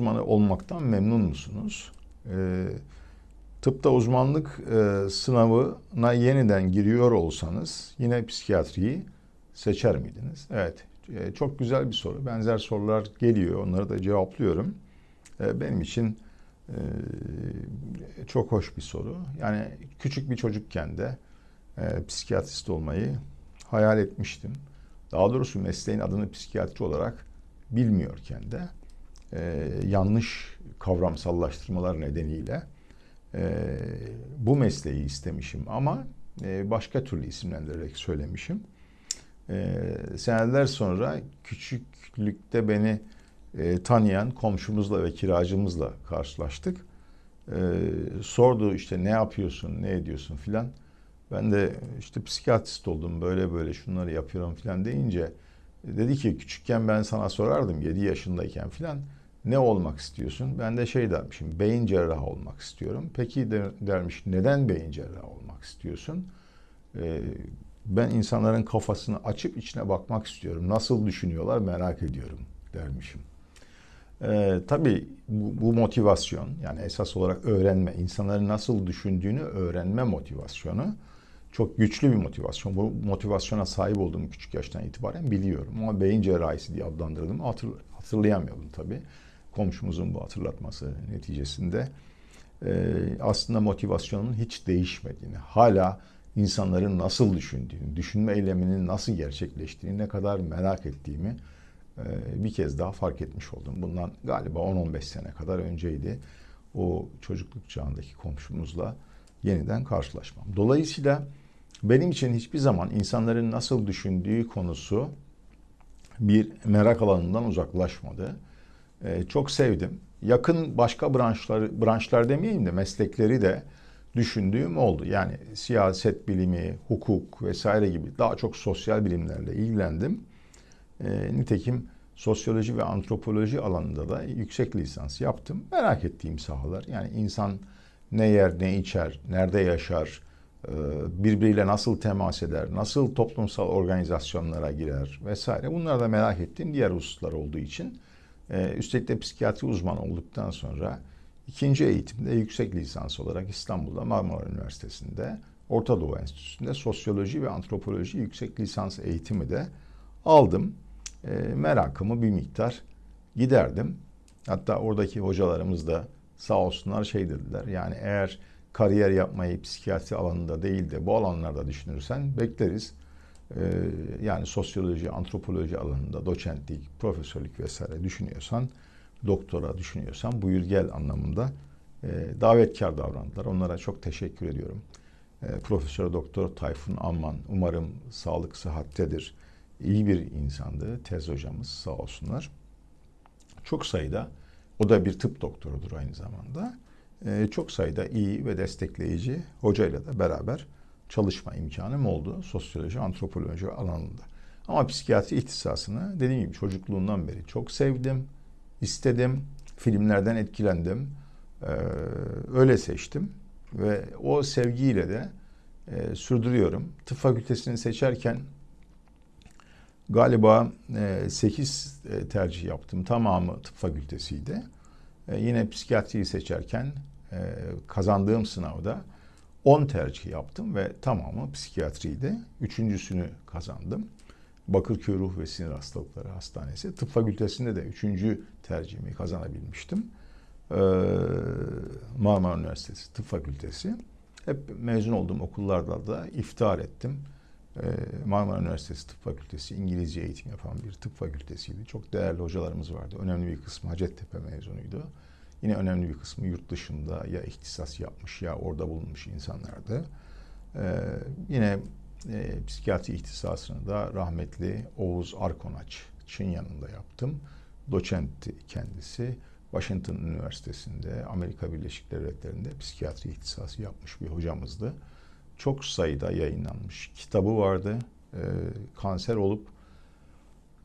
uzmanı olmaktan memnun musunuz? E, tıpta uzmanlık e, sınavına yeniden giriyor olsanız yine psikiyatriyi seçer miydiniz? Evet, e, çok güzel bir soru. Benzer sorular geliyor, onları da cevaplıyorum. E, benim için e, çok hoş bir soru. Yani küçük bir çocukken de e, psikiyatrist olmayı hayal etmiştim. Daha doğrusu mesleğin adını psikiyatri olarak bilmiyorken de e, yanlış kavramsallaştırmalar nedeniyle e, bu mesleği istemişim ama e, başka türlü isimlendirerek söylemişim. E, seneler sonra küçüklükte beni e, tanıyan komşumuzla ve kiracımızla karşılaştık. E, sordu işte ne yapıyorsun, ne ediyorsun filan. Ben de işte psikiyatrist oldum, böyle böyle şunları yapıyorum filan deyince dedi ki küçükken ben sana sorardım 7 yaşındayken filan ne olmak istiyorsun? Ben de şey dermişim beyin cerrahı olmak istiyorum. Peki de, dermiş neden beyin cerrahı olmak istiyorsun? Ee, ben insanların kafasını açıp içine bakmak istiyorum. Nasıl düşünüyorlar merak ediyorum dermişim. Ee, tabii bu, bu motivasyon yani esas olarak öğrenme, insanların nasıl düşündüğünü öğrenme motivasyonu çok güçlü bir motivasyon. Bu motivasyona sahip olduğum küçük yaştan itibaren biliyorum. Ama beyin cerrahisi diye adlandırdım. Hatır, hatırlayamıyordum tabii. Komşumuzun bu hatırlatması neticesinde e, aslında motivasyonun hiç değişmediğini, hala insanların nasıl düşündüğünü, düşünme eyleminin nasıl gerçekleştiğini ne kadar merak ettiğimi e, bir kez daha fark etmiş oldum. Bundan galiba 10-15 sene kadar önceydi o çocukluk çağındaki komşumuzla yeniden karşılaşmam. Dolayısıyla benim için hiçbir zaman insanların nasıl düşündüğü konusu bir merak alanından uzaklaşmadı. Ee, çok sevdim. Yakın başka branşları, branşlar demeyeyim de meslekleri de düşündüğüm oldu. Yani siyaset bilimi, hukuk vesaire gibi daha çok sosyal bilimlerle ilgilendim. Ee, nitekim sosyoloji ve antropoloji alanında da yüksek lisans yaptım. Merak ettiğim sahalar. Yani insan ne yer, ne içer, nerede yaşar, e, birbiriyle nasıl temas eder, nasıl toplumsal organizasyonlara girer vesaire. Bunları da merak ettiğim diğer hususlar olduğu için e, üstelik de psikiyatri uzmanı olduktan sonra ikinci eğitimde yüksek lisans olarak İstanbul'da Marmara Üniversitesi'nde Orta Doğu Enstitüsü'nde sosyoloji ve antropoloji yüksek lisans eğitimi de aldım. E, merakımı bir miktar giderdim. Hatta oradaki hocalarımız da sağ olsunlar şey dediler. Yani eğer kariyer yapmayı psikiyatri alanında değil de bu alanlarda düşünürsen bekleriz. Ee, yani sosyoloji, antropoloji alanında doçentlik, profesörlük vesaire düşünüyorsan, doktora düşünüyorsan buyur gel anlamında e, davetkar davrandılar. Onlara çok teşekkür ediyorum. E, Profesör Doktor Tayfun Amman umarım sağlık sıhhattedir. İyi bir insandı tez hocamız sağ olsunlar. Çok sayıda o da bir tıp doktorudur aynı zamanda. Ee, çok sayıda iyi ve destekleyici hocayla da beraber çalışma imkanım oldu sosyoloji, antropoloji alanında. Ama psikiyatri ihtisasını dediğim gibi çocukluğundan beri çok sevdim, istedim, filmlerden etkilendim, ee, öyle seçtim ve o sevgiyle de e, sürdürüyorum. Tıp fakültesini seçerken galiba 8 e, e, tercih yaptım. Tamamı tıp fakültesiydi. Yine psikiyatriyi seçerken e, kazandığım sınavda 10 tercih yaptım ve tamamı psikiyatriydi. Üçüncüsünü kazandım. Bakırköy Ruh ve Sinir Hastalıkları Hastanesi. Tıp fakültesinde de üçüncü tercihimi kazanabilmiştim. Ee, Marmara Üniversitesi Tıp Fakültesi. Hep mezun olduğum okullarda da iftihar ettim. Ee, Marmara Üniversitesi Tıp Fakültesi İngilizce eğitim yapan bir tıp fakültesiydi. Çok değerli hocalarımız vardı. Önemli bir kısmı Hacettepe mezunuydu. Yine önemli bir kısmı yurt dışında ya ihtisas yapmış ya orada bulunmuş insanlardı. Ee, yine e, psikiyatri ihtisasını da rahmetli Oğuz Arkonaç'ın yanında yaptım. Doçentti kendisi. Washington Üniversitesi'nde Amerika Birleşik Devletleri'nde psikiyatri ihtisası yapmış bir hocamızdı. Çok sayıda yayınlanmış kitabı vardı. Ee, kanser olup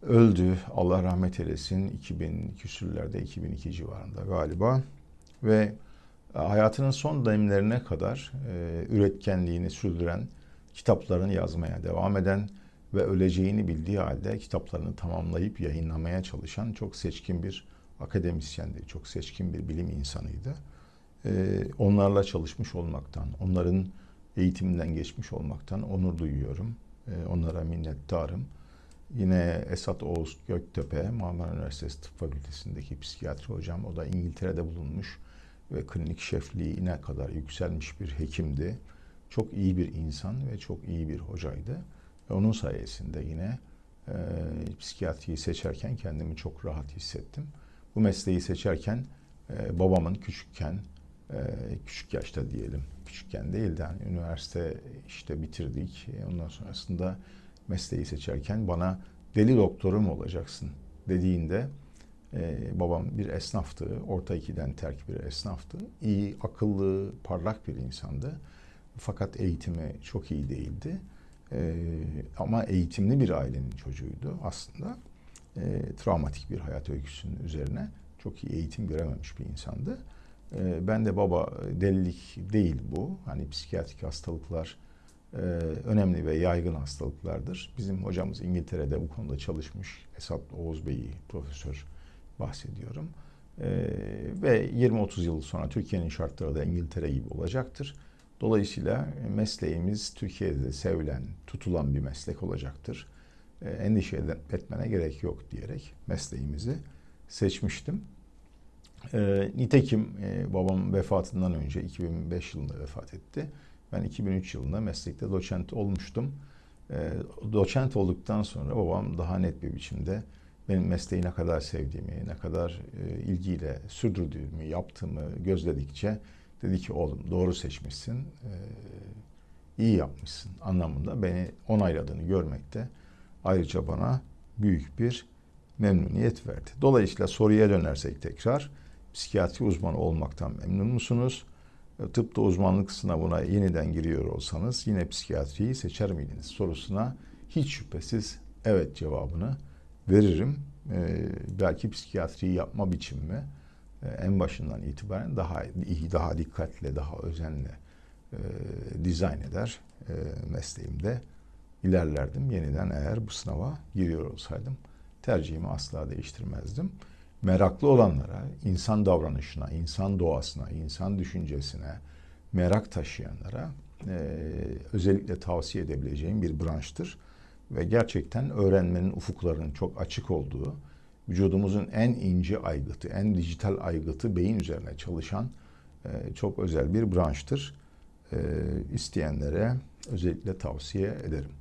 öldü. Allah rahmet eylesin 2000 küsürlerde 2002 civarında galiba ve e, hayatının son dönemlerine kadar e, üretkenliğini sürdüren, kitaplarını yazmaya devam eden ve öleceğini bildiği halde kitaplarını tamamlayıp yayınlamaya çalışan çok seçkin bir akademisyendi, çok seçkin bir bilim insanıydı. Ee, onlarla çalışmış olmaktan, onların eğitiminden geçmiş olmaktan onur duyuyorum. Ee, onlara minnettarım. Yine Esat Oğuz Göktepe, Marmara Üniversitesi Tıp Fakültesindeki psikiyatri hocam. O da İngiltere'de bulunmuş ve klinik şefliğine kadar yükselmiş bir hekimdi. Çok iyi bir insan ve çok iyi bir hocaydı. Ve onun sayesinde yine e, psikiyatriyi seçerken kendimi çok rahat hissettim. Bu mesleği seçerken e, babamın küçükken, e, küçük yaşta diyelim, küçükken değil de hani üniversite işte bitirdik. E, ondan sonrasında mesleği seçerken bana deli doktorum olacaksın dediğinde e, babam bir esnaftı. Orta ikiden terk bir esnaftı. İyi, akıllı, parlak bir insandı. Fakat eğitimi çok iyi değildi. E, ama eğitimli bir ailenin çocuğuydu aslında. E, travmatik bir hayat öyküsünün üzerine çok iyi eğitim görememiş bir insandı. E, ben de baba delilik değil bu. Hani psikiyatrik hastalıklar önemli ve yaygın hastalıklardır. Bizim hocamız İngiltere'de bu konuda çalışmış. Esat Oğuz Bey'i profesör bahsediyorum. E, ve 20-30 yıl sonra Türkiye'nin şartları da İngiltere gibi olacaktır. Dolayısıyla mesleğimiz Türkiye'de sevilen, tutulan bir meslek olacaktır. E, endişe etmene gerek yok diyerek mesleğimizi seçmiştim. E, nitekim e, babam vefatından önce 2005 yılında vefat etti. Ben 2003 yılında meslekte doçent olmuştum. E, doçent olduktan sonra babam daha net bir biçimde benim mesleği ne kadar sevdiğimi, ne kadar e, ilgiyle sürdürdüğümü, yaptığımı gözledikçe dedi ki oğlum doğru seçmişsin, e, iyi yapmışsın anlamında beni onayladığını görmekte ayrıca bana büyük bir memnuniyet verdi. Dolayısıyla soruya dönersek tekrar psikiyatri uzmanı olmaktan memnun musunuz? Tıpta uzmanlık sınavına yeniden giriyor olsanız yine psikiyatriyi seçer miydiniz sorusuna hiç şüphesiz evet cevabını veririm. Ee, belki psikiyatriyi yapma biçimimi e, en başından itibaren daha iyi, daha dikkatle, daha özenle e, dizayn eder e, mesleğimde ilerlerdim. Yeniden eğer bu sınava giriyor olsaydım tercihimi asla değiştirmezdim. Meraklı olanlara, insan davranışına, insan doğasına, insan düşüncesine merak taşıyanlara e, özellikle tavsiye edebileceğim bir branştır ve gerçekten öğrenmenin ufuklarının çok açık olduğu, vücudumuzun en ince aygıtı, en dijital aygıtı beyin üzerine çalışan e, çok özel bir branştır. E, isteyenlere özellikle tavsiye ederim.